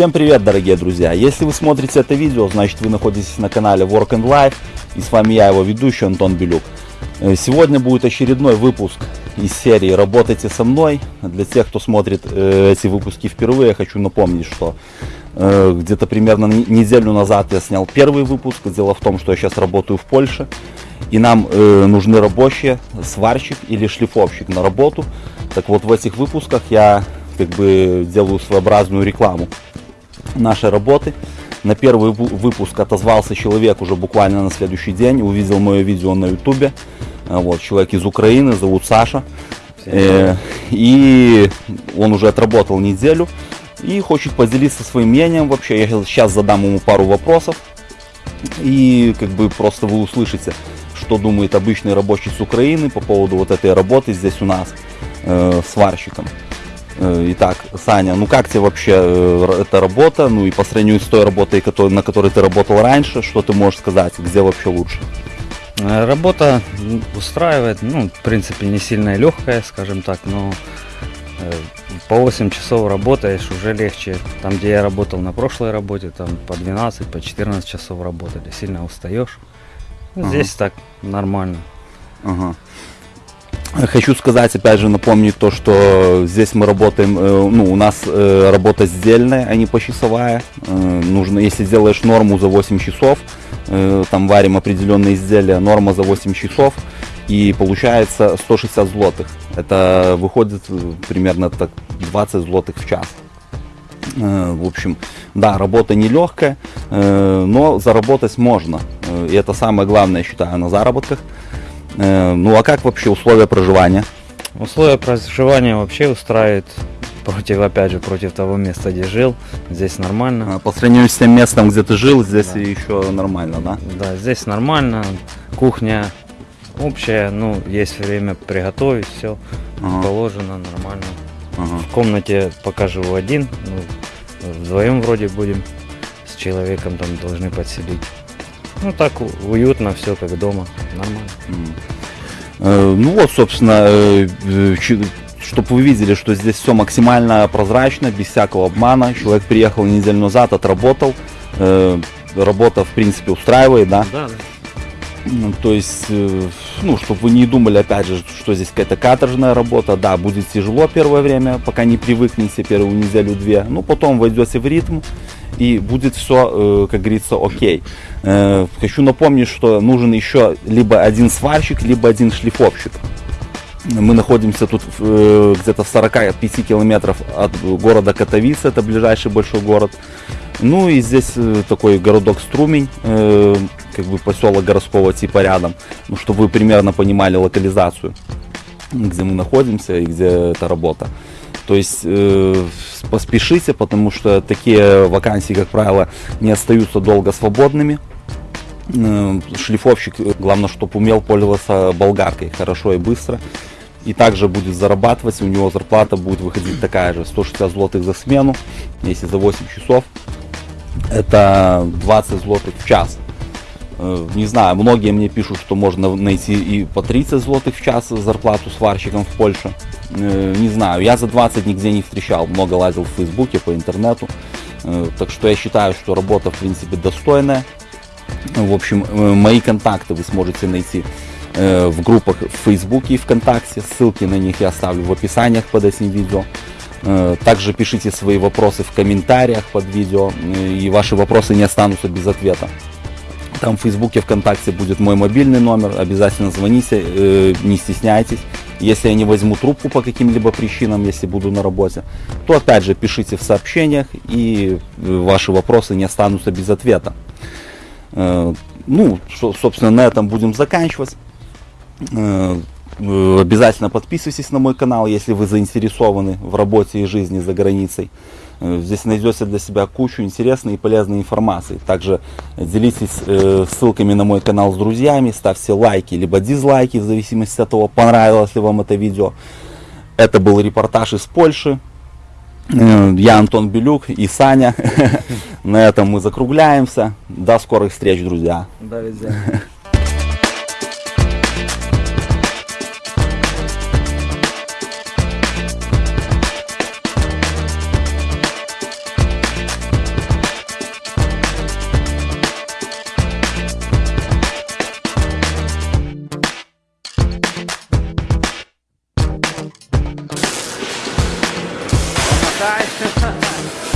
Всем привет, дорогие друзья! Если вы смотрите это видео, значит вы находитесь на канале Work and Life, и с вами я, его ведущий Антон Белюк. Э, сегодня будет очередной выпуск из серии «Работайте со мной». Для тех, кто смотрит э, эти выпуски впервые, я хочу напомнить, что э, где-то примерно неделю назад я снял первый выпуск. Дело в том, что я сейчас работаю в Польше, и нам э, нужны рабочие, сварщик или шлифовщик на работу. Так вот, в этих выпусках я как бы делаю своеобразную рекламу нашей работы. На первый выпуск отозвался человек уже буквально на следующий день, увидел мое видео на ютубе. Э, вот, человек из Украины, зовут Саша. Э, и он уже отработал неделю и хочет поделиться своим мнением вообще. Я сейчас задам ему пару вопросов. И как бы просто вы услышите, что думает обычный рабочий с Украины по поводу вот этой работы здесь у нас э, сварщиком. Э, итак, Саня, ну как тебе вообще э, эта работа, ну и по сравнению с той работой, на которой ты работал раньше, что ты можешь сказать, где вообще лучше? Э, работа устраивает, ну, в принципе, не сильно легкая, скажем так, но по 8 часов работаешь, уже легче. Там, где я работал на прошлой работе, там по 12, по 14 часов работали, сильно устаешь. Здесь ага. так нормально. Ага. Хочу сказать, опять же, напомнить то, что здесь мы работаем, э, ну, у нас э, работа сдельная, а не почасовая. Э, нужно, если делаешь норму за 8 часов, там варим определенные изделия, норма за 8 часов, и получается 160 злотых. Это выходит примерно так 20 злотых в час. В общем, да, работа нелегкая, но заработать можно. И это самое главное, считаю, на заработках – ну а как вообще условия проживания? Условия проживания вообще устраивает против, опять же, против того места, где жил. Здесь нормально. А по сравнению с тем местом, где ты жил, здесь да. еще нормально, да? Да, здесь нормально. Кухня общая, ну, есть время приготовить, все ага. положено нормально. Ага. В комнате пока живу один, ну, вдвоем вроде будем с человеком там должны подселить. Ну так уютно, все как дома, нормально. Э, ну вот, собственно, э, э, чтобы вы видели, что здесь все максимально прозрачно, без всякого обмана. Человек приехал неделю назад, отработал. Работа, в принципе, устраивает, да? Да, да. Ну, то есть, ну, чтобы вы не думали, опять же, что здесь какая-то каторжная работа. Да, будет тяжело первое время, пока не привыкнете первую неделю-две. Ну, потом войдете в ритм и будет все, как говорится, окей. Э, хочу напомнить, что нужен еще либо один сварщик, либо один шлифовщик. Мы находимся тут э, где-то в 45 километров от города Катовица, это ближайший большой город. Ну и здесь э, такой городок Струмень, как бы поселок городского типа рядом, ну, чтобы вы примерно понимали локализацию, где мы находимся и где эта работа. То есть э, поспешите, потому что такие вакансии, как правило, не остаются долго свободными. Э, шлифовщик, главное, чтобы умел пользоваться болгаркой хорошо и быстро. И также будет зарабатывать, у него зарплата будет выходить такая же, 160 злотых за смену, если за 8 часов. Это 20 злотых в час. Э, не знаю, многие мне пишут, что можно найти и по 30 злотых в час зарплату сварщиком в Польше. Э, не знаю, я за 20 нигде не встречал, много лазил в Фейсбуке, по интернету. Так что я считаю, что работа в принципе достойная. В общем, э, мои контакты вы сможете найти э, в группах в Фейсбуке и ВКонтакте. Ссылки на них я оставлю в описаниях под этим видео. Э, также пишите свои вопросы в комментариях под видео, и ваши вопросы не останутся без ответа. Там в Фейсбуке, ВКонтакте будет мой мобильный номер, обязательно звоните, не стесняйтесь. Если я не возьму трубку по каким-либо причинам, если буду на работе, то опять же пишите в сообщениях, и ваши вопросы не останутся без ответа. Э, ну, собственно, на этом будем заканчивать. Э, обязательно подписывайтесь на мой канал, если вы заинтересованы в работе и жизни за границей. Э, здесь найдете для себя кучу интересной и полезной информации. Также делитесь ссылками на мой канал с друзьями, ставьте лайки, либо дизлайки, в зависимости от того, понравилось ли вам это видео. Это был репортаж из Польши. Э, я Антон Белюк и Саня. На этом мы закругляемся. До скорых встреч, друзья. До свидания. time.